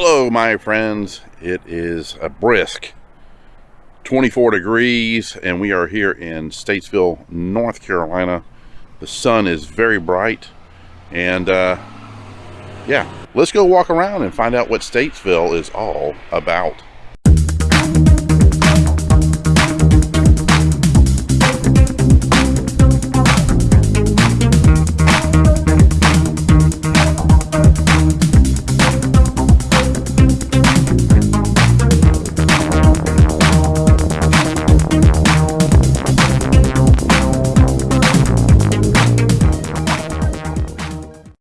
Hello, my friends. It is a brisk 24 degrees, and we are here in Statesville, North Carolina. The sun is very bright, and uh, yeah, let's go walk around and find out what Statesville is all about.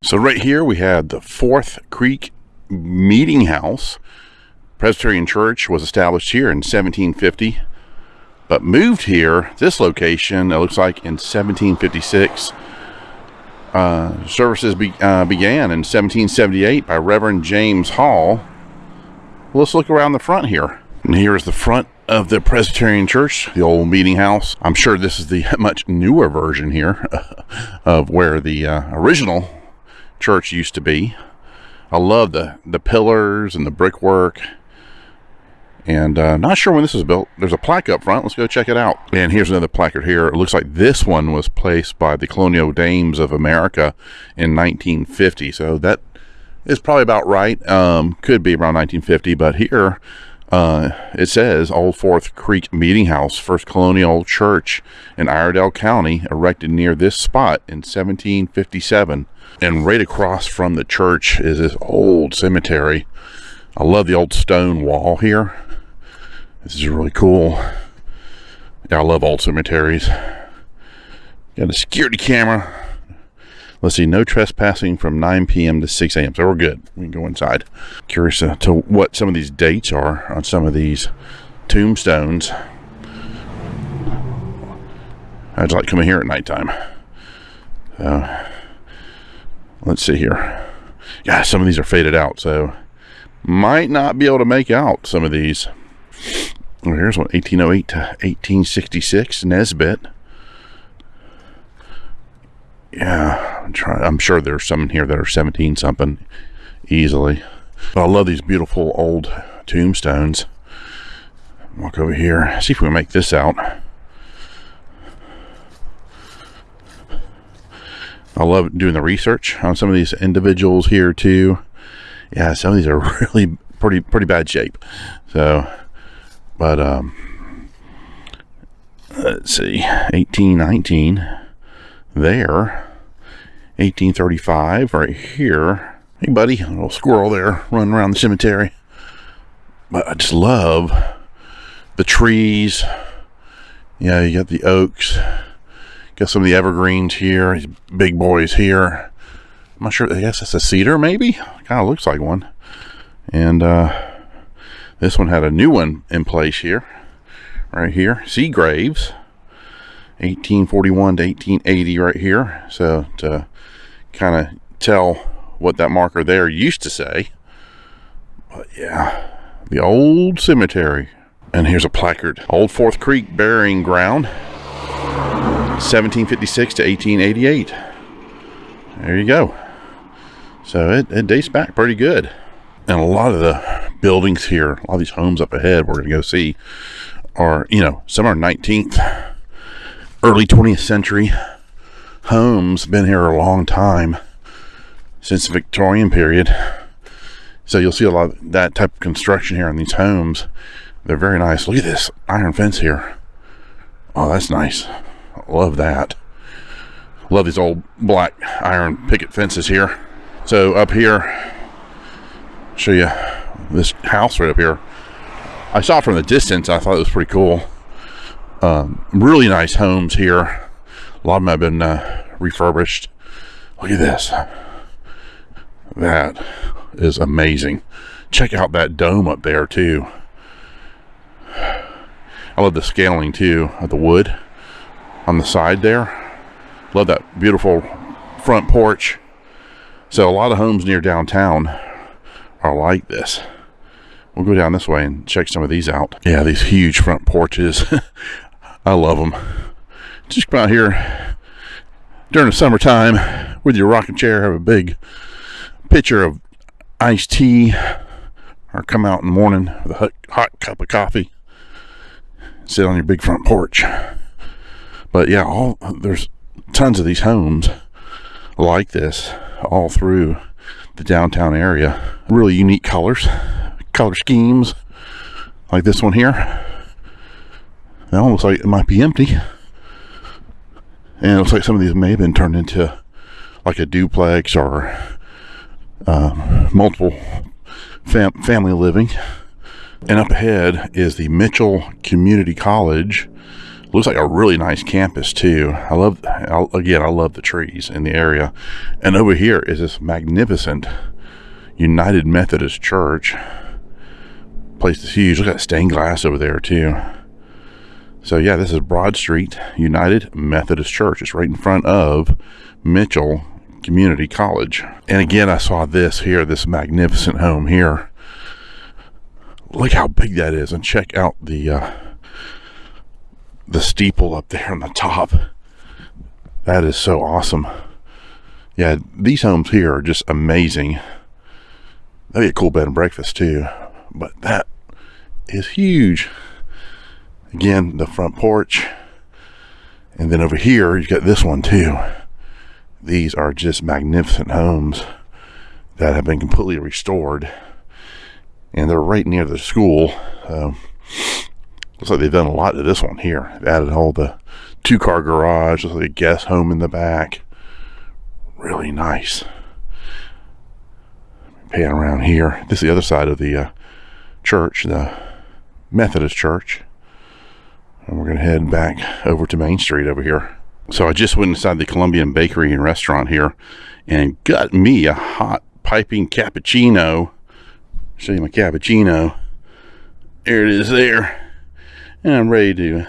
So right here we had the Fourth Creek Meeting House. Presbyterian Church was established here in 1750, but moved here, this location, it looks like in 1756. Uh, services be, uh, began in 1778 by Reverend James Hall. Let's look around the front here. And here is the front of the Presbyterian Church, the old meeting house. I'm sure this is the much newer version here of where the uh, original church used to be. I love the, the pillars and the brickwork. And uh, not sure when this was built. There's a plaque up front. Let's go check it out. And here's another placard here. It looks like this one was placed by the Colonial Dames of America in 1950. So that is probably about right. Um, could be around 1950. But here uh, it says Old Fourth Creek Meeting House, first colonial church in Iredell County, erected near this spot in 1757. And right across from the church is this old cemetery. I love the old stone wall here. This is really cool. Yeah, I love old cemeteries. Got a security camera. Let's see, no trespassing from 9 p.m. to 6 a.m. So we're good. We can go inside. Curious uh, to what some of these dates are on some of these tombstones. I'd like coming here at nighttime. So, let's see here. Yeah, some of these are faded out, so might not be able to make out some of these. Well, here's one 1808 to 1866 Nesbit. Yeah, I'm trying. I'm sure there's some in here that are 17 something easily. But I love these beautiful old tombstones. Walk over here, see if we can make this out. I love doing the research on some of these individuals here too. Yeah, some of these are really pretty pretty bad shape. So, but um, let's see, 1819 there, 1835 right here. Hey, buddy, a little squirrel there running around the cemetery. But I just love the trees. Yeah, you got the oaks Got some of the evergreens here. These big boys here. I'm not sure. I guess it's a cedar, maybe. Kind of looks like one. And uh, this one had a new one in place here, right here. Sea graves. 1841 to 1880, right here. So to kind of tell what that marker there used to say. But yeah, the old cemetery. And here's a placard. Old Fourth Creek Burying Ground. 1756 to 1888. There you go. So it, it dates back pretty good. And a lot of the buildings here, a lot of these homes up ahead we're going to go see are, you know, some are 19th, early 20th century homes. Been here a long time since the Victorian period. So you'll see a lot of that type of construction here on these homes. They're very nice. Look at this iron fence here. Oh, that's nice. Love that. Love these old black iron picket fences here. So up here, show you this house right up here. I saw it from the distance. I thought it was pretty cool. Um, really nice homes here. A lot of them have been uh, refurbished. Look at this. That is amazing. Check out that dome up there too. I love the scaling too of the wood on the side there. Love that beautiful front porch. So a lot of homes near downtown are like this. We'll go down this way and check some of these out. Yeah, these huge front porches. I love them. Just come out here during the summertime with your rocking chair, have a big pitcher of iced tea, or come out in the morning with a hot, hot cup of coffee, sit on your big front porch. But yeah, all there's tons of these homes like this all through the downtown area. Really unique colors, color schemes, like this one here. It almost like it might be empty. And it looks like some of these may have been turned into like a duplex or uh, multiple fam family living. And up ahead is the Mitchell Community College. Looks like a really nice campus too. I love, again, I love the trees in the area. And over here is this magnificent United Methodist Church. Place is huge. Look at that stained glass over there too. So yeah, this is Broad Street United Methodist Church. It's right in front of Mitchell Community College. And again, I saw this here, this magnificent home here. Look how big that is, and check out the uh, the steeple up there on the top. That is so awesome. Yeah, these homes here are just amazing. That'd be a cool bed and breakfast too. But that is huge. Again, the front porch. And then over here, you've got this one too. These are just magnificent homes that have been completely restored. And they're right near the school. Um, looks like they've done a lot to this one here. They've added all the two-car garage, looks like a guest home in the back. Really nice. Pan around here. This is the other side of the uh, church, the Methodist church. And we're going to head back over to Main Street over here. So I just went inside the Colombian Bakery and Restaurant here and got me a hot piping cappuccino. Show you my cappuccino. There it is there. And I'm ready to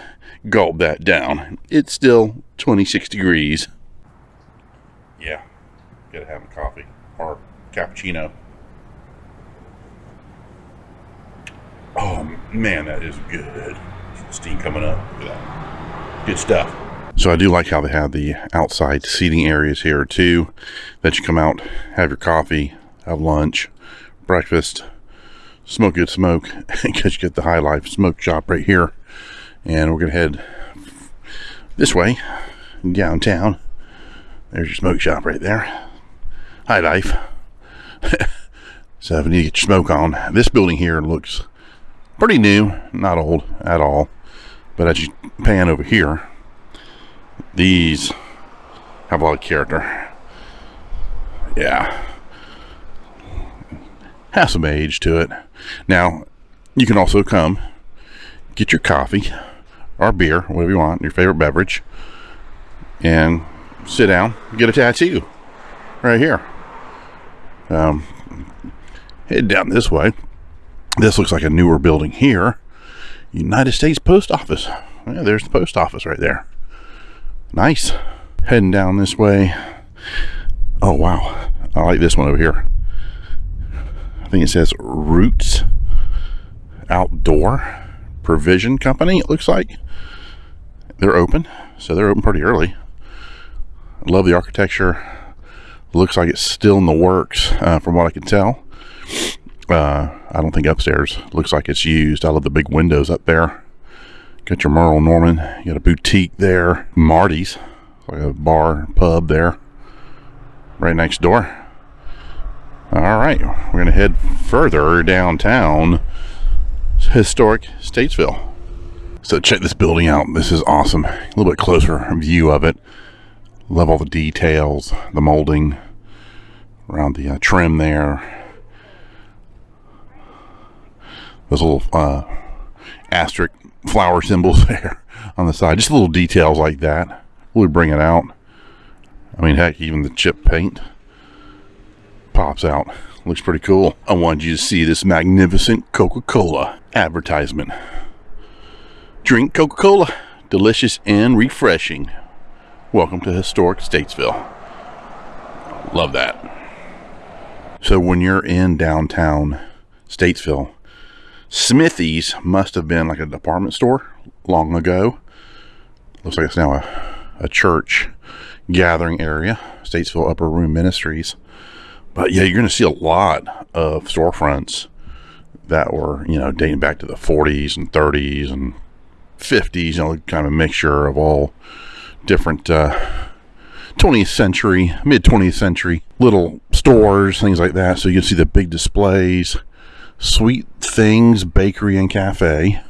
gulp that down. It's still 26 degrees. Yeah, gotta have a coffee or cappuccino. Oh man, that is good. Steam coming up. Good stuff. So I do like how they have the outside seating areas here too. That you come out, have your coffee, have lunch, breakfast, smoke good smoke, because you get the High Life Smoke Shop right here. And we're gonna head this way, downtown. There's your smoke shop right there. High Life. so if you need to get your smoke on, this building here looks pretty new, not old at all. But as you pan over here, these have a lot of character. Yeah. Has some age to it. Now, you can also come get your coffee or beer, whatever you want, your favorite beverage, and sit down, get a tattoo right here. Um, head down this way. This looks like a newer building here. United States Post Office. Yeah, there's the post office right there. Nice. Heading down this way. Oh, wow. I like this one over here. I think it says Roots Outdoor Provision Company, it looks like. They're open, so they're open pretty early. I love the architecture. Looks like it's still in the works, uh, from what I can tell. Uh, I don't think upstairs looks like it's used. I love the big windows up there. Got your Merle Norman. You got a boutique there. Marty's, like a bar, pub there. Right next door. All right, we're going to head further downtown. Historic Statesville. So check this building out. This is awesome. A little bit closer view of it. Love all the details, the molding around the uh, trim there. Those little uh, asterisk flower symbols there on the side. Just little details like that. Really bring it out. I mean, heck, even the chip paint pops out. Looks pretty cool. I wanted you to see this magnificent Coca-Cola advertisement. Drink Coca-Cola. Delicious and refreshing. Welcome to historic Statesville. Love that. So when you're in downtown Statesville, Smithy's must have been like a department store long ago. Looks like it's now a, a church gathering area, Statesville Upper Room Ministries. But yeah, you're going to see a lot of storefronts that were, you know, dating back to the 40s and 30s and 50s, you know, kind of mixture of all different uh, 20th century, mid 20th century little stores, things like that. So you can see the big displays, Sweet Things Bakery and Cafe.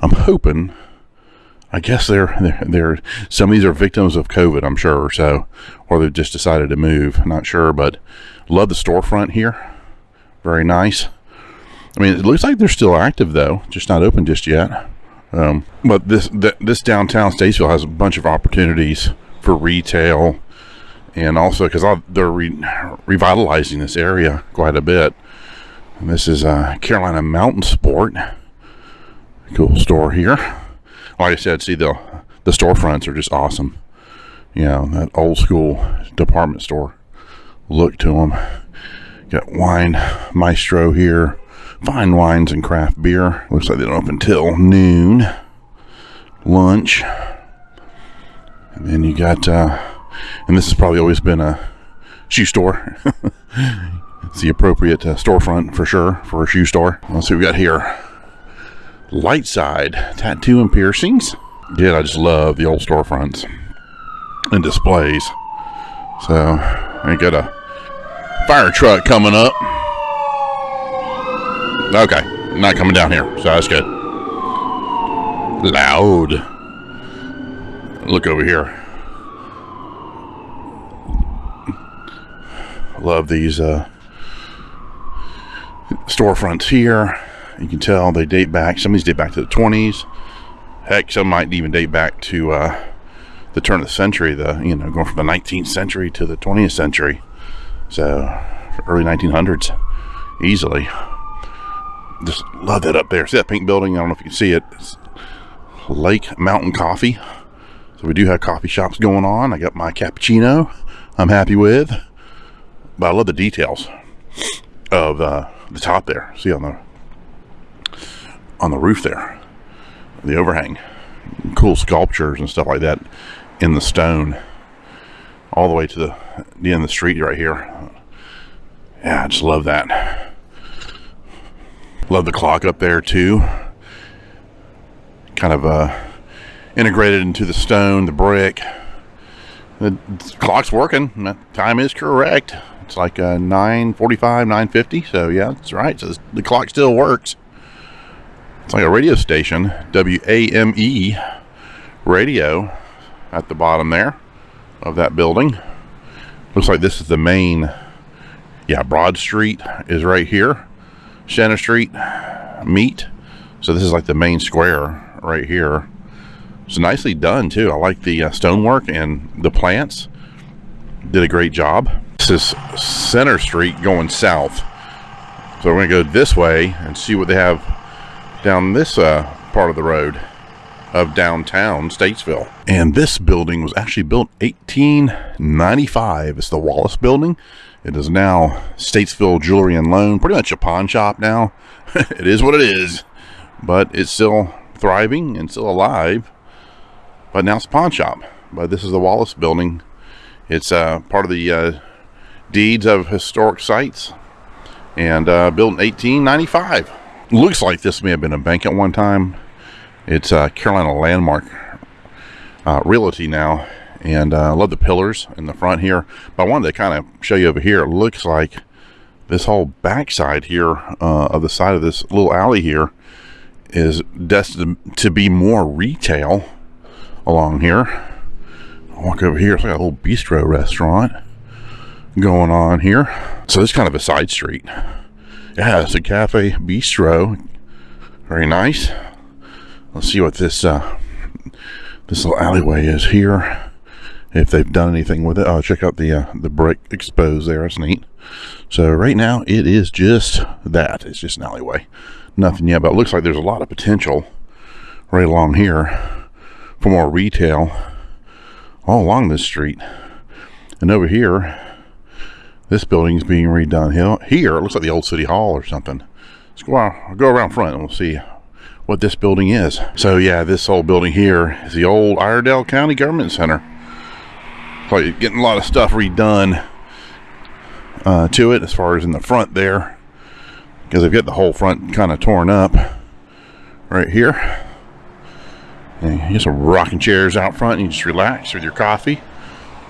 I'm hoping. I guess they're, they're they're some of these are victims of COVID, I'm sure. Or so, or they've just decided to move. Not sure, but love the storefront here. Very nice. I mean, it looks like they're still active though, just not open just yet. Um, but this th this downtown Statesville has a bunch of opportunities for retail, and also because they're re revitalizing this area quite a bit. And this is uh, Carolina Mountain Sport. Cool store here. Like I said, see the the storefronts are just awesome. You know that old school department store look to them. Got wine maestro here fine wines and craft beer. Looks like they don't open till noon. Lunch. And then you got, uh, and this has probably always been a shoe store. it's the appropriate uh, storefront for sure for a shoe store. Let's see what we got here. Light side tattoo and piercings. Yeah, I just love the old storefronts and displays. So I got a fire truck coming up. Okay, not coming down here, so that's good. Loud. Look over here. Love these uh, storefronts here. You can tell they date back. Some of these date back to the 20s. Heck, some might even date back to uh, the turn of the century. The you know going from the 19th century to the 20th century. So early 1900s, easily just love that up there. See that pink building? I don't know if you can see it. It's Lake Mountain Coffee. So we do have coffee shops going on. I got my cappuccino I'm happy with. But I love the details of uh, the top there. See on the on the roof there. The overhang. Cool sculptures and stuff like that in the stone. All the way to the, the end of the street right here. Yeah, I just love that. Love the clock up there too. Kind of uh, integrated into the stone, the brick. The clock's working. The time is correct. It's like uh, 9:45, 9:50. So yeah, that's right. So the clock still works. It's like a radio station, WAME radio, at the bottom there of that building. Looks like this is the main. Yeah, Broad Street is right here. Center Street meet. So this is like the main square right here. It's nicely done too. I like the uh, stonework and the plants. Did a great job. Is Center Street going south. So we're gonna go this way and see what they have down this uh, part of the road of downtown Statesville. And this building was actually built 1895. It's the Wallace Building. It is now Statesville Jewelry and Loan, pretty much a pawn shop now. it is what it is, but it's still thriving and still alive. But now it's a pawn shop. But this is the Wallace Building. It's uh, part of the uh, deeds of historic sites. And uh, built in 1895. Looks like this may have been a bank at one time. It's uh, Carolina Landmark uh, Realty now. And I uh, love the pillars in the front here. But I wanted to kind of show you over here it looks like this whole backside here uh, of the side of this little alley here is destined to be more retail along here. Walk over here it's like a little bistro restaurant going on here so this kind of a side street yeah it's a cafe bistro very nice let's see what this uh, this little alleyway is here if they've done anything with it. Oh, check out the uh, the brick exposed there. That's neat. So right now it is just that. It's just an alleyway. Nothing yet, but it looks like there's a lot of potential right along here for more retail all along this street. And over here, this building is being redone. Here, it looks like the old city hall or something. Let's go, I'll go around front and we'll see what this building is. So yeah, this old building here is the old Iredell County Government Center probably getting a lot of stuff redone uh, to it as far as in the front there because they've got the whole front kind of torn up right here. And you get some rocking chairs out front and you just relax with your coffee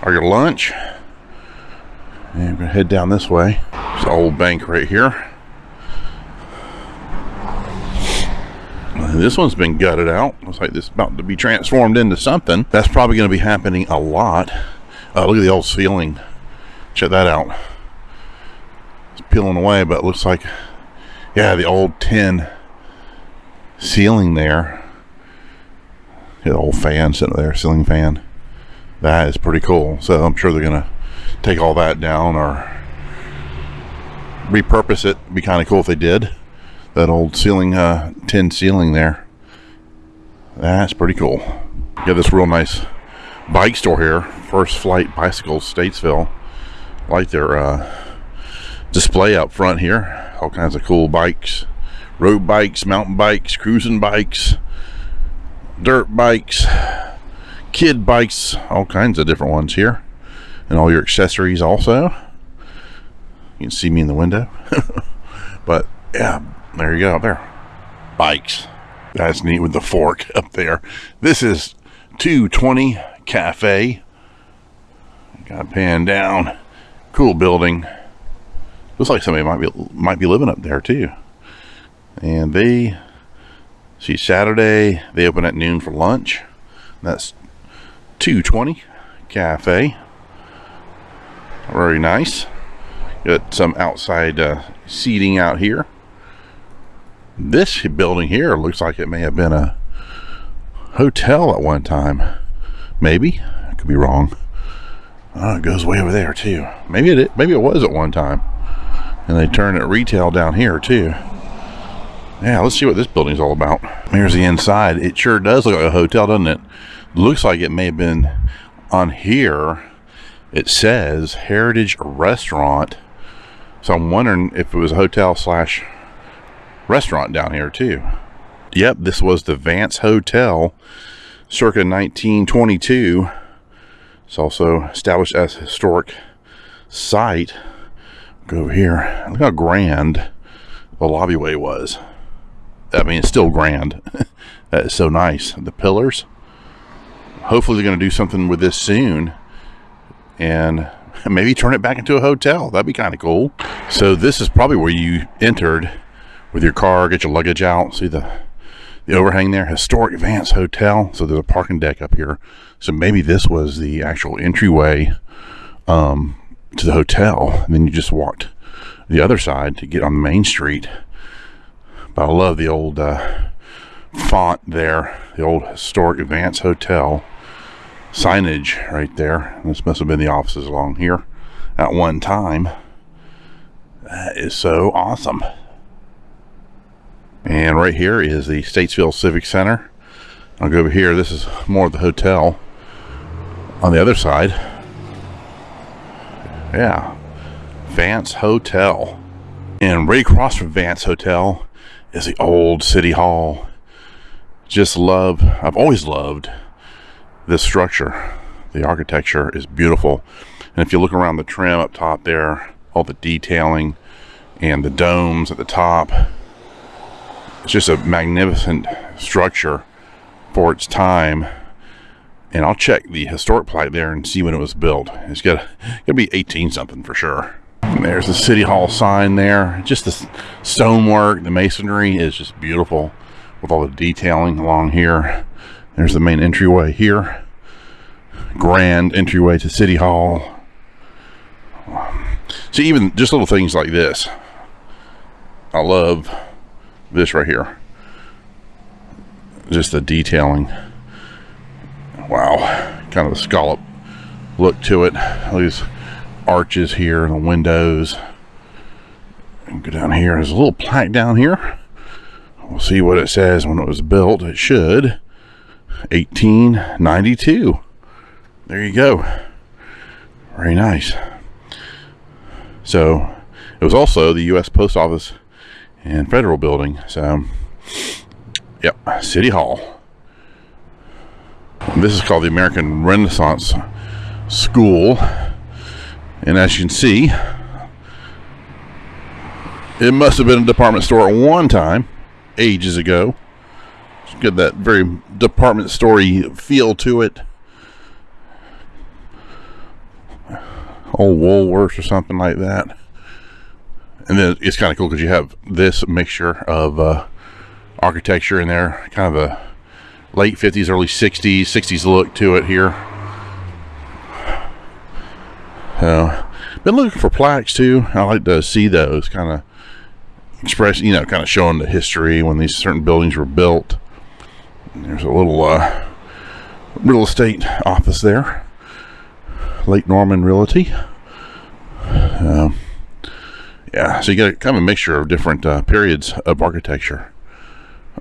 or your lunch. And we're gonna head down this way. There's an old bank right here. This one's been gutted out. Looks like this is about to be transformed into something. That's probably going to be happening a lot. Uh, look at the old ceiling. Check that out. It's peeling away, but it looks like, yeah, the old tin ceiling there. The old fan sitting there, ceiling fan. That is pretty cool. So I'm sure they're to take all that down or repurpose it. Be kind of cool if they did that old ceiling, uh, tin ceiling there. That's pretty cool. Got this real nice bike store here. First Flight Bicycles, Statesville. Like their uh, display up front here. All kinds of cool bikes. Road bikes, mountain bikes, cruising bikes, dirt bikes, kid bikes, all kinds of different ones here. And all your accessories also. You can see me in the window. but yeah, there you go, there. Bikes. That's neat with the fork up there. This is 220 Cafe. Got pan down. Cool building. Looks like somebody might be might be living up there too. And they see Saturday they open at noon for lunch. That's 220 Cafe. Very nice. Got some outside uh, seating out here. This building here looks like it may have been a hotel at one time. Maybe. I could be wrong. Oh, it goes way over there too. Maybe it maybe it was at one time. And they turned it retail down here too. Yeah, let's see what this building's all about. Here's the inside. It sure does look like a hotel, doesn't it? Looks like it may have been on here. It says Heritage Restaurant. So I'm wondering if it was a hotel slash restaurant down here too. Yep, this was the Vance Hotel circa 1922. It's also established as a historic site. Go over here. Look how grand the lobbyway was. I mean, it's still grand. that is so nice. The pillars. Hopefully they're going to do something with this soon. And maybe turn it back into a hotel. That'd be kind of cool. So this is probably where you entered with your car, get your luggage out. See the the overhang there, historic Vance Hotel. So there's a parking deck up here. So maybe this was the actual entryway um, to the hotel. And then you just walked the other side to get on the main street. But I love the old uh, font there, the old historic Vance Hotel signage right there. This must have been the offices along here at one time. That is so awesome. And right here is the Statesville Civic Center. I'll go over here. This is more of the hotel on the other side. Yeah. Vance Hotel. And right across from Vance Hotel is the old City Hall. Just love, I've always loved this structure. The architecture is beautiful. And if you look around the trim up top there, all the detailing and the domes at the top, it's just a magnificent structure for its time. And I'll check the historic plat there and see when it was built. It's got to be 18 something for sure. And there's the City Hall sign there. Just the stonework, the masonry is just beautiful with all the detailing along here. There's the main entryway here. Grand entryway to City Hall. See, even just little things like this. I love this right here. Just the detailing. Wow. Kind of a scallop look to it. These arches here and the windows. And go down here. There's a little plaque down here. We'll see what it says when it was built. It should 1892 there you go very nice so it was also the U.S. Post Office and federal building. So, yep, City Hall. This is called the American Renaissance School. And as you can see, It must have been a department store at one time, ages ago. It's got that very department story feel to it. Old Woolworths or something like that. And then it's kind of cool because you have this mixture of uh, architecture in there, kind of a late 50s, early 60s, 60s look to it here. So, been looking for plaques too. I like to see those kind of express, you know, kind of showing the history when these certain buildings were built. There's a little uh, real estate office there, Lake Norman Realty. Um, yeah, so you get a, kind of a mixture of different uh, periods of architecture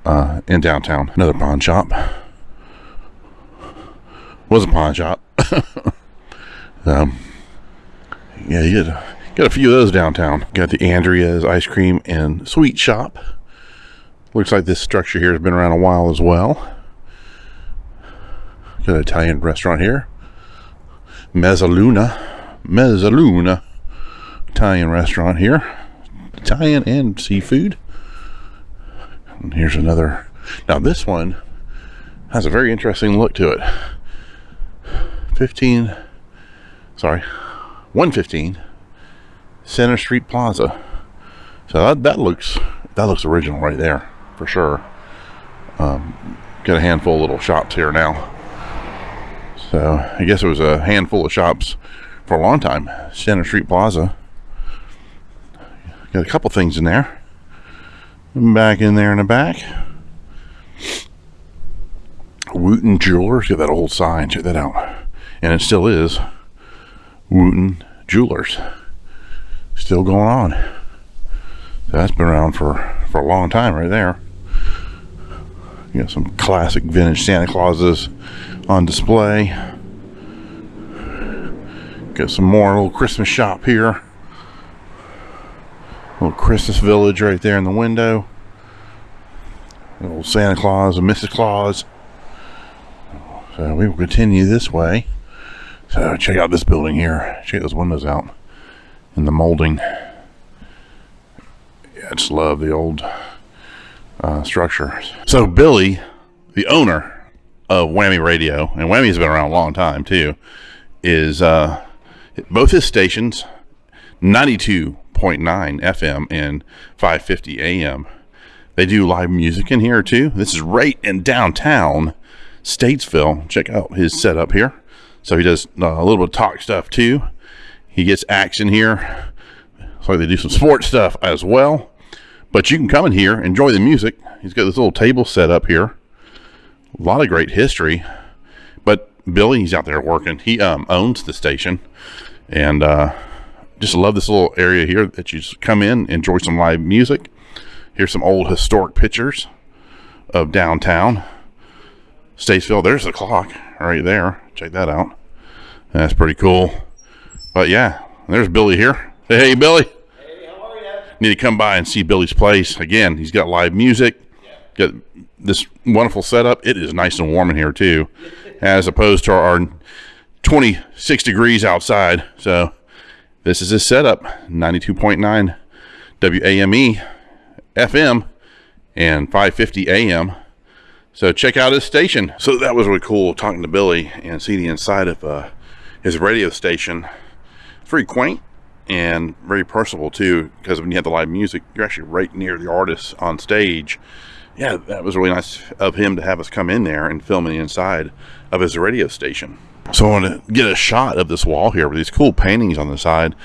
uh, in downtown. Another pawn shop. Was a pawn shop. um, yeah, you got, got a few of those downtown. Got the Andrea's Ice Cream and Sweet Shop. Looks like this structure here has been around a while as well. Got an Italian restaurant here. Mezzaluna. Mezzaluna. Italian restaurant here. Italian and seafood. And here's another. Now this one has a very interesting look to it. 15, sorry, 115 Center Street Plaza. So that, that looks that looks original right there for sure. Um, got a handful of little shops here now. So I guess it was a handful of shops for a long time. Center Street Plaza. Got a couple things in there. Back in there in the back. Wooten Jewelers. Get that old sign. Check that out. And it still is. Wooten Jewelers. Still going on. That's been around for, for a long time right there. You got some classic vintage Santa Clauses on display. Got some more little Christmas shop here. Little Christmas village right there in the window. Little Santa Claus and Mrs. Claus. So we will continue this way. So check out this building here. Check those windows out. And the molding. I just love the old uh. So Billy, the owner of Whammy Radio, and Whammy's been around a long time too, is uh, both his stations, 92.9 FM and 550 AM. They do live music in here too. This is right in downtown Statesville. Check out his setup here. So he does uh, a little bit of talk stuff too. He gets action here. So they do some sports stuff as well. But you can come in here, enjoy the music. He's got this little table set up here. A lot of great history. But Billy, he's out there working. He um, owns the station. And uh, just love this little area here that you just come in, enjoy some live music. Here's some old historic pictures of downtown Statesville. There's the clock right there. Check that out. That's pretty cool. But yeah, there's Billy here. Hey, hey Billy. Hey, how are you? Need to come by and see Billy's place. Again, he's got live music. Got this wonderful setup. It is nice and warm in here too, as opposed to our 26 degrees outside. So this is his setup 92.9 WAME FM and 550 AM. So check out his station. So that was really cool talking to Billy and see the inside of uh, his radio station. It's very quaint and very personable too because when you have the live music, you're actually right near the artist on stage. Yeah, that was really nice of him to have us come in there and film the inside of his radio station. So I want to get a shot of this wall here with these cool paintings on the side.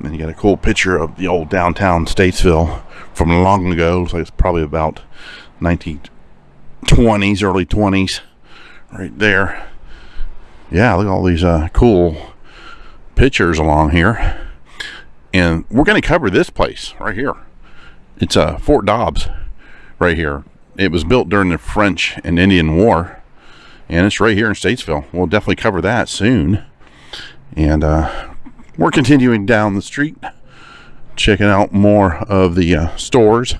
And you got a cool picture of the old downtown Statesville from long ago. Looks like it's probably about 1920s, early 20s, right there. Yeah, look at all these uh, cool pictures along here. And we're going to cover this place right here. It's uh, Fort Dobbs right here. It was built during the French and Indian War and it's right here in Statesville. We'll definitely cover that soon. And uh, we're continuing down the street, checking out more of the uh, stores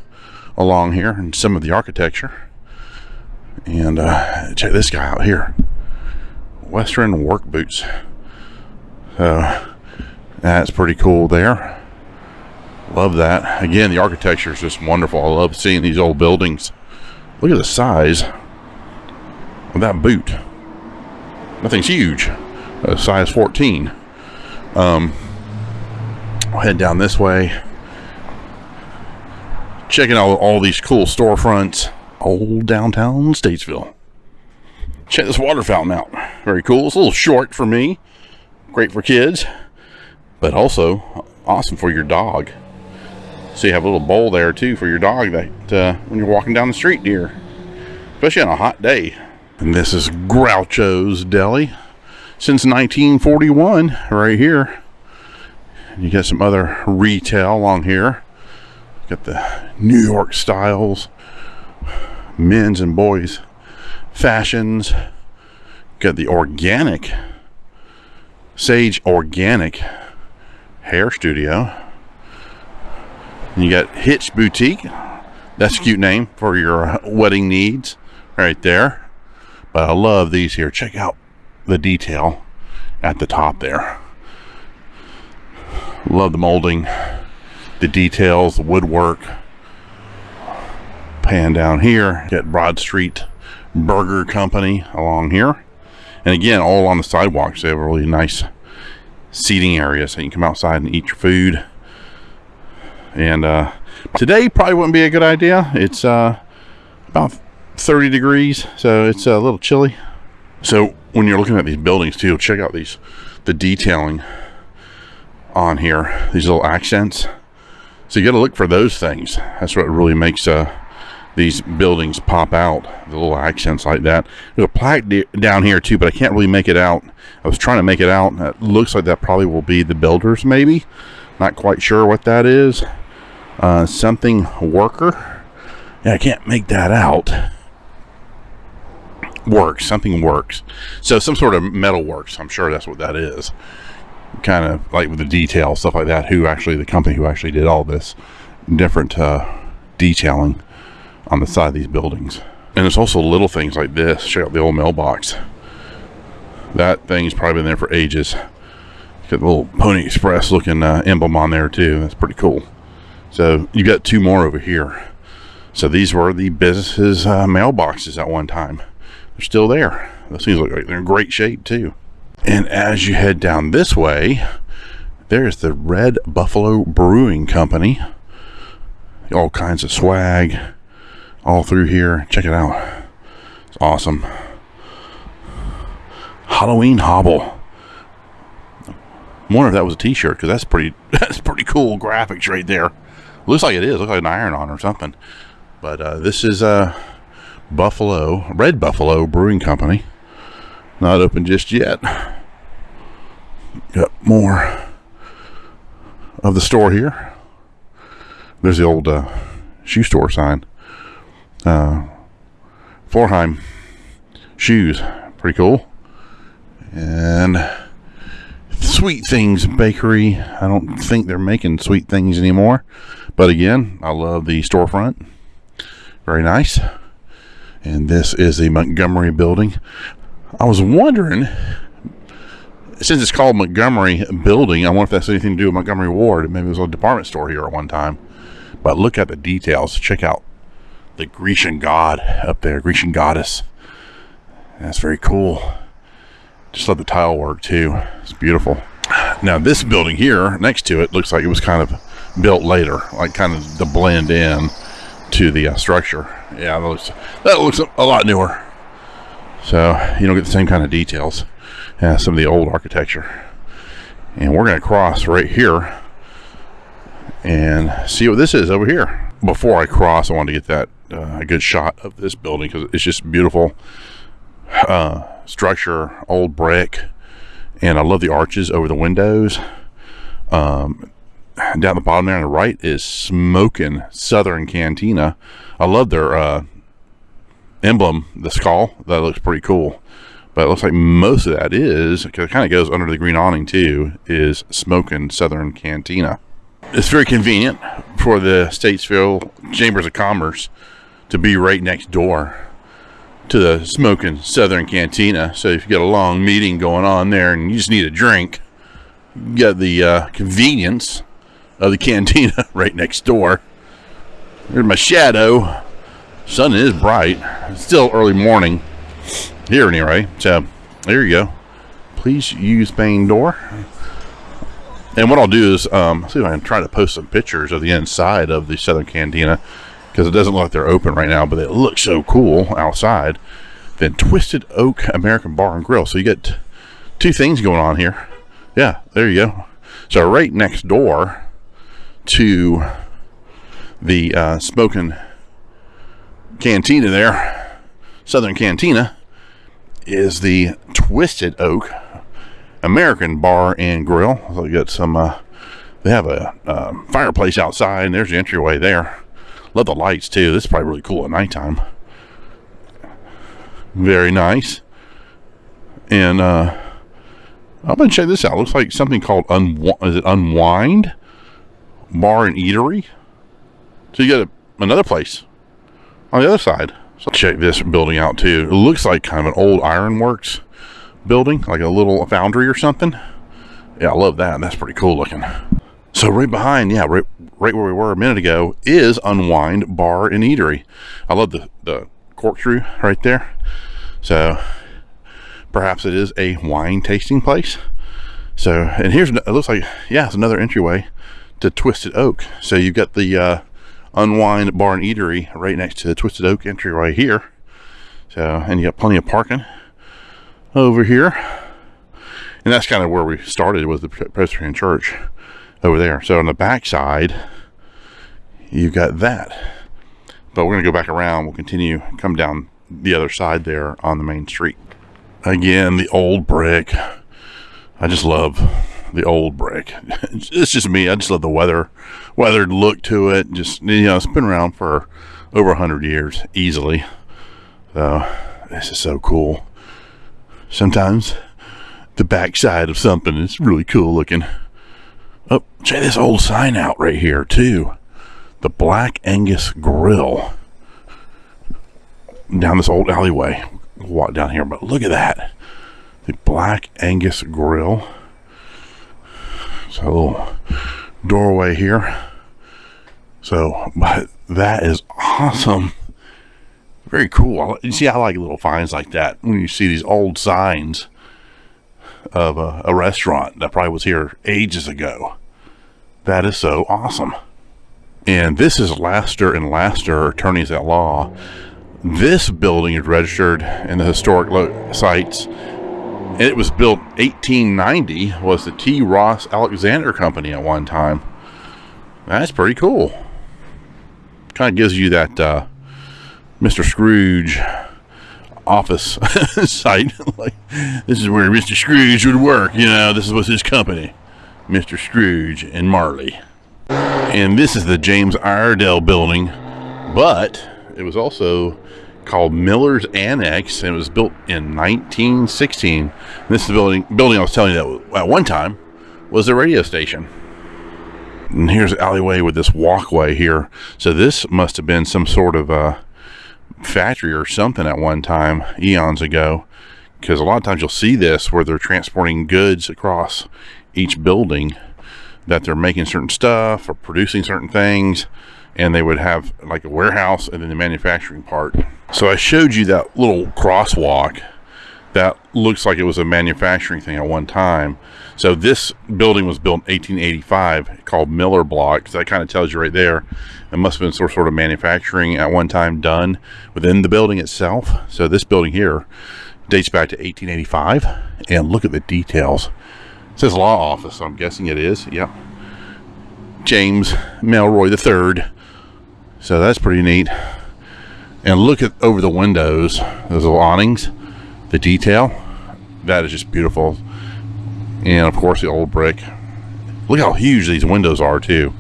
along here and some of the architecture. And uh, check this guy out here Western work boots. So that's pretty cool there. Love that. Again, the architecture is just wonderful. I love seeing these old buildings. Look at the size of that boot. Nothing's huge. Uh, size 14. Um, I'll head down this way. Checking out all these cool storefronts. Old downtown Statesville. Check this water fountain out. Very cool. It's a little short for me. Great for kids. But also awesome for your dog. So you have a little bowl there too for your dog that uh, when you're walking down the street dear. Especially on a hot day. And this is Groucho's Deli. Since 1941 right here. You got some other retail along here. Got the New York styles. Men's and boys fashions. Got the organic Sage Organic Hair Studio. You got Hitch Boutique. That's a cute name for your wedding needs right there. But I love these here. Check out the detail at the top there. Love the molding, the details, the woodwork. Pan down here, get Broad Street Burger Company along here. And again, all on the sidewalks. They have a really nice seating area so you can come outside and eat your food. And uh, today probably wouldn't be a good idea. It's uh, about 30 degrees so it's a little chilly. So when you're looking at these buildings too check out these the detailing on here these little accents. So you got to look for those things. That's what really makes uh, these buildings pop out the little accents like that there's a plaque down here too but I can't really make it out I was trying to make it out it looks like that probably will be the builders maybe not quite sure what that is uh, something worker. Yeah, I can't make that out. Works. Something works. So some sort of metal works. I'm sure that's what that is. Kind of like with the detail, stuff like that. Who actually, the company who actually did all this different uh, detailing on the side of these buildings. And it's also little things like this. Check out the old mailbox. That thing's probably been there for ages. Got a little Pony Express looking uh, emblem on there too. That's pretty cool. So you got two more over here. So these were the business's uh, mailboxes at one time. They're still there. Those things look like they're in great shape too. And as you head down this way, there's the Red Buffalo Brewing Company. All kinds of swag all through here. Check it out. It's awesome. Halloween Hobble. I wonder if that was a t-shirt because that's pretty that's pretty cool graphics right there. Looks like it is. Looks like an iron on or something. But uh, this is uh, Buffalo, Red Buffalo Brewing Company. Not open just yet. Got more of the store here. There's the old uh, shoe store sign. Uh, Forheim shoes. Pretty cool. And Sweet Things Bakery. I don't think they're making sweet things anymore. But again, I love the storefront. Very nice. And this is the Montgomery building. I was wondering, since it's called Montgomery Building, I wonder if that's anything to do with Montgomery Ward. Maybe it was a department store here at one time. But look at the details. Check out the Grecian god up there, Grecian goddess. That's very cool. Just love the tile work too. It's beautiful. Now this building here next to it looks like it was kind of built later, like kind of to blend in to the uh, structure. Yeah, that looks, that looks a lot newer. So you don't get the same kind of details as some of the old architecture. And we're going to cross right here and see what this is over here. Before I cross, I want to get that uh, a good shot of this building because it's just beautiful uh, structure, old brick, and I love the arches over the windows. Um, down the bottom there on the right is Smoking Southern Cantina. I love their uh, emblem, the skull. That looks pretty cool. But it looks like most of that is, because it kind of goes under the green awning too, is Smoking Southern Cantina. It's very convenient for the Statesville Chambers of Commerce to be right next door to the Smoking Southern Cantina. So if you got a long meeting going on there and you just need a drink, you got the uh, convenience of the cantina right next door. There's my shadow. Sun is bright. It's still early morning here anyway. So there you go. Please use main door. And what I'll do is um, see if I can try to post some pictures of the inside of the Southern Cantina because it doesn't look like they're open right now, but it looks so cool outside. Then Twisted Oak American Bar and Grill. So you get two things going on here. Yeah, there you go. So right next door to the uh, smoking cantina there, Southern Cantina, is the Twisted Oak American Bar and Grill. So you got some, uh, they have a uh, fireplace outside, and there's the entryway there. Love the lights too. This is probably really cool at nighttime. Very nice. And uh, I'm gonna check this out. Looks like something called Unw is it Unwind Bar and Eatery. So you got a, another place on the other side. So check this building out too. It looks like kind of an old ironworks building, like a little foundry or something. Yeah, I love that. That's pretty cool looking. So right behind, yeah, right, right where we were a minute ago is Unwind Bar and Eatery. I love the, the corkscrew right there. So perhaps it is a wine tasting place. So, and here's, it looks like, yeah, it's another entryway to Twisted Oak. So you've got the uh, Unwind Bar and Eatery right next to the Twisted Oak entryway here. So, and you got plenty of parking over here. And that's kind of where we started with the Presbyterian Church over there. So on the back side, you've got that. But we're going to go back around. We'll continue, come down the other side there on the main street. Again, the old brick. I just love the old brick. It's just me. I just love the weather, weathered look to it. Just, you know, it's been around for over 100 years easily. So this is so cool. Sometimes the backside of something is really cool looking. Oh, check this old sign out right here too. The Black Angus Grill. Down this old alleyway. We'll walk down here, but look at that. The Black Angus Grill. So, doorway here. So, but that is awesome. Very cool. You see, I like little finds like that when you see these old signs of a, a restaurant that probably was here ages ago. That is so awesome. And this is Laster and Laster Attorneys at Law. This building is registered in the historic sites. It was built 1890. Was the T. Ross Alexander Company at one time. That's pretty cool. Kind of gives you that uh, Mr. Scrooge office site. like this is where Mr. Scrooge would work. You know, this was his company, Mr. Scrooge and Marley. And this is the James Iredell building, but it was also called Miller's Annex, and it was built in 1916. And this is the building building I was telling you that at one time was a radio station. And here's the alleyway with this walkway here. So this must have been some sort of uh, factory or something at one time eons ago because a lot of times you'll see this where they're transporting goods across each building that they're making certain stuff or producing certain things and they would have like a warehouse and then the manufacturing part. So i showed you that little crosswalk that looks like it was a manufacturing thing at one time so this building was built in 1885 called miller block so that kind of tells you right there it must have been some sort of manufacturing at one time done within the building itself. So this building here dates back to 1885. And look at the details. It says law office, so I'm guessing it is. Yep. James Melroy III. So that's pretty neat. And look at over the windows, those little awnings, the detail. That is just beautiful. And of course the old brick. Look how huge these windows are too.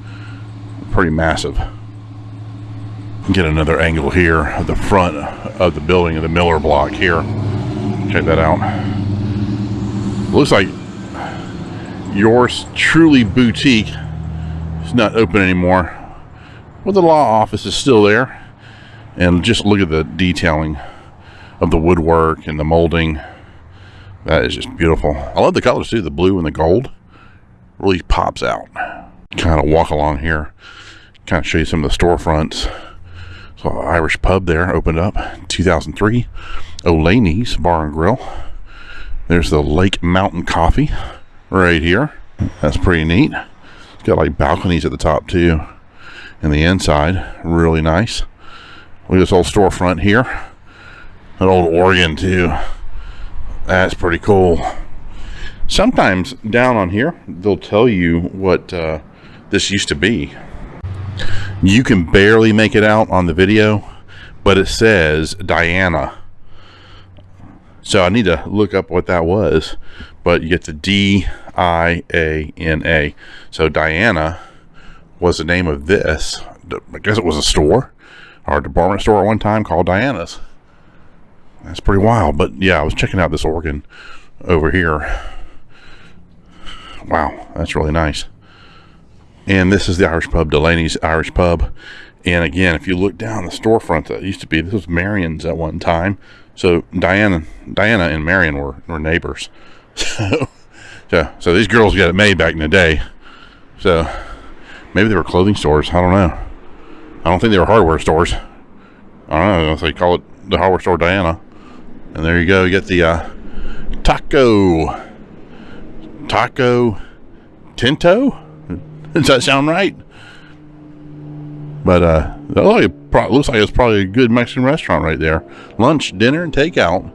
Pretty massive get another angle here of the front of the building of the Miller block here. Check that out. Looks like yours truly boutique is not open anymore. But the law office is still there. And just look at the detailing of the woodwork and the molding. That is just beautiful. I love the colors too, the blue and the gold. Really pops out. kind of walk along here, kind of show you some of the storefronts. So Irish pub there opened up 2003. Delaney's Bar and Grill. There's the Lake Mountain Coffee right here. That's pretty neat. It's got like balconies at the top too. And the inside, really nice. Look at this old storefront here. An old organ too. That's pretty cool. Sometimes down on here, they'll tell you what uh, this used to be. You can barely make it out on the video, but it says Diana. So I need to look up what that was. But you get the D I A N A. So Diana was the name of this. I guess it was a store or a department store at one time called Diana's. That's pretty wild. But yeah, I was checking out this organ over here. Wow, that's really nice. And this is the Irish pub, Delaney's Irish pub. And again, if you look down the storefront that used to be, this was Marion's at one time. So Diana, Diana and Marion were, were neighbors. So, so, so these girls got it made back in the day. So maybe they were clothing stores. I don't know. I don't think they were hardware stores. I don't know if they call it the hardware store Diana. And there you go. You get the uh, taco, taco tinto. Does that sound right? But uh, it looks like it's probably a good Mexican restaurant right there. Lunch, dinner, and takeout.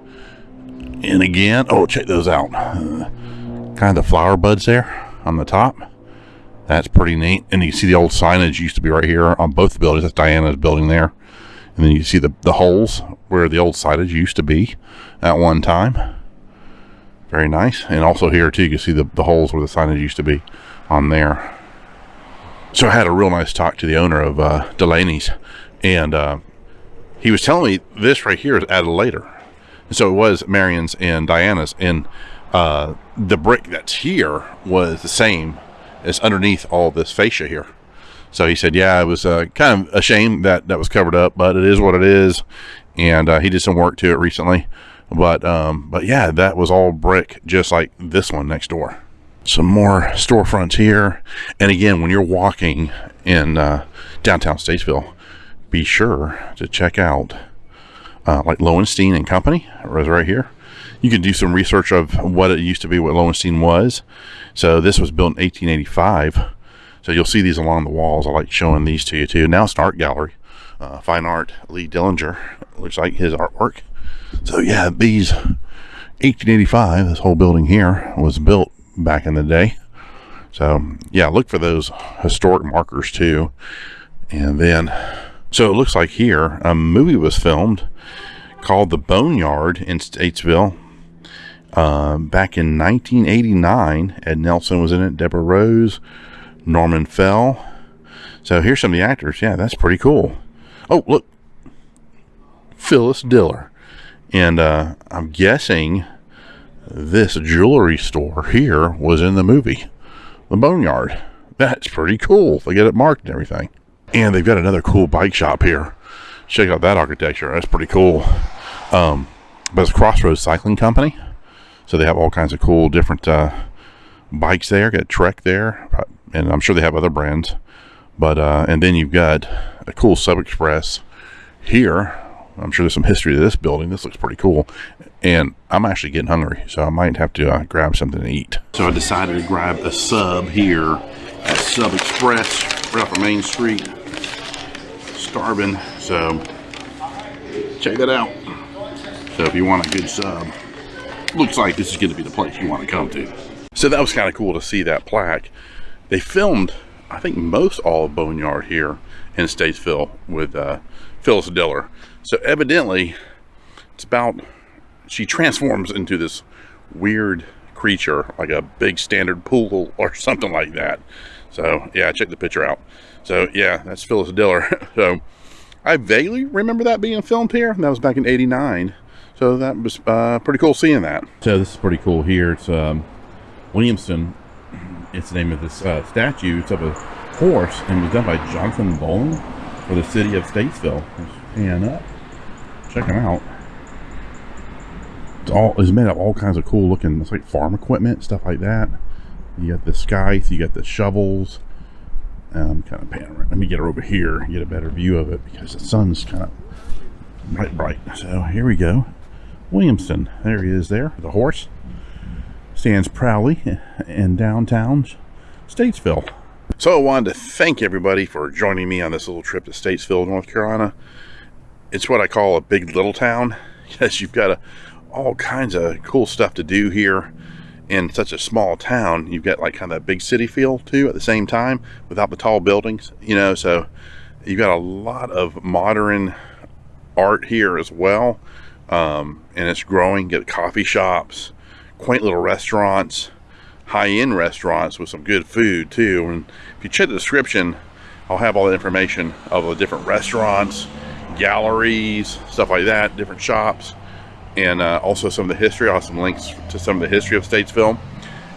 And again, oh, check those out. Uh, kind of the flower buds there on the top. That's pretty neat. And you see the old signage used to be right here on both buildings. That's Diana's building there. And then you see the, the holes where the old signage used to be at one time. Very nice. And also here too, you can see the, the holes where the signage used to be on there. So I had a real nice talk to the owner of uh, Delaney's. And uh, he was telling me this right here is added later. And So it was Marion's and Diana's. And uh, the brick that's here was the same as underneath all this fascia here. So he said, yeah, it was uh, kind of a shame that that was covered up, but it is what it is. And uh, he did some work to it recently. But, um, but yeah, that was all brick, just like this one next door. Some more storefronts here. And again, when you're walking in uh, downtown Statesville, be sure to check out uh, like Lowenstein and Company, It was right here. You can do some research of what it used to be, what Lowenstein was. So this was built in 1885. So you'll see these along the walls. I like showing these to you too. Now it's an art gallery. Uh, fine art, Lee Dillinger. Looks like his artwork. So yeah, these 1885, this whole building here was built back in the day. So yeah, look for those historic markers too. And then, so it looks like here a movie was filmed called The Boneyard in Statesville uh, back in 1989. Ed Nelson was in it, Deborah Rose, Norman Fell. So here's some of the actors. Yeah, that's pretty cool. Oh, look. Phyllis Diller. And uh, I'm guessing this jewelry store here was in the movie, The Boneyard. That's pretty cool. They get it marked and everything. And they've got another cool bike shop here. Check out that architecture. That's pretty cool. Um, but it's Crossroads Cycling Company. So they have all kinds of cool different uh, bikes there. Got Trek there. And I'm sure they have other brands. But, uh, and then you've got a cool Sub Express here I'm sure there's some history to this building. This looks pretty cool. And I'm actually getting hungry, so I might have to uh, grab something to eat. So I decided to grab a sub here at Sub Express right off of Main Street. Starving, so check that out. So if you want a good sub, looks like this is going to be the place you want to come to. So that was kind of cool to see that plaque. They filmed, I think, most all of Boneyard here in Statesville with uh, Phyllis Diller. So evidently, it's about, she transforms into this weird creature, like a big standard pool or something like that. So yeah, check the picture out. So yeah, that's Phyllis Diller. so I vaguely remember that being filmed here. That was back in 89. So that was uh, pretty cool seeing that. So this is pretty cool here. It's um, Williamson. It's the name of this uh, statue. It's of a horse and was done by Jonathan Bowling for the city of Statesville. Pan up. Check them out. It's all is made of all kinds of cool looking. It's like farm equipment, stuff like that. You got the scythe, you got the shovels, Um, kind of panoramic. Let me get her over here and get a better view of it because the sun's kind of bright, bright. So here we go. Williamston. There he is there. The horse stands proudly in downtown Statesville. So I wanted to thank everybody for joining me on this little trip to Statesville, North Carolina. It's what I call a big little town because you've got a, all kinds of cool stuff to do here in such a small town. You've got like kind of that big city feel too at the same time without the tall buildings, you know, so you've got a lot of modern art here as well. Um, and it's growing, get coffee shops, quaint little restaurants, high-end restaurants with some good food too. And if you check the description, I'll have all the information of the different restaurants, galleries, stuff like that, different shops, and uh, also some of the history. I'll have some links to some of the history of Statesville.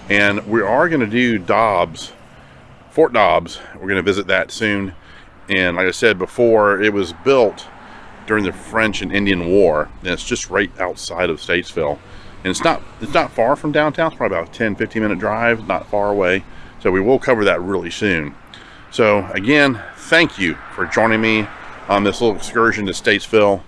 And we are going to do Dobbs, Fort Dobbs. We're going to visit that soon. And like I said before, it was built during the French and Indian War, and it's just right outside of Statesville and it's not it's not far from downtown. It's probably about a 10 15 minute drive not far away. So we will cover that really soon. So again thank you for joining me on this little excursion to statesville.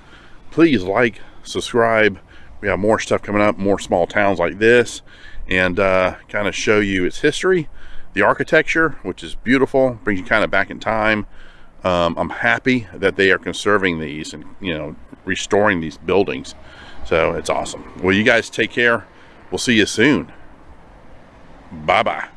Please like subscribe. We have more stuff coming up more small towns like this and uh, kind of show you its history the architecture which is beautiful brings you kind of back in time. Um, i'm happy that they are conserving these and you know restoring these buildings so it's awesome. Well, you guys take care. We'll see you soon. Bye-bye.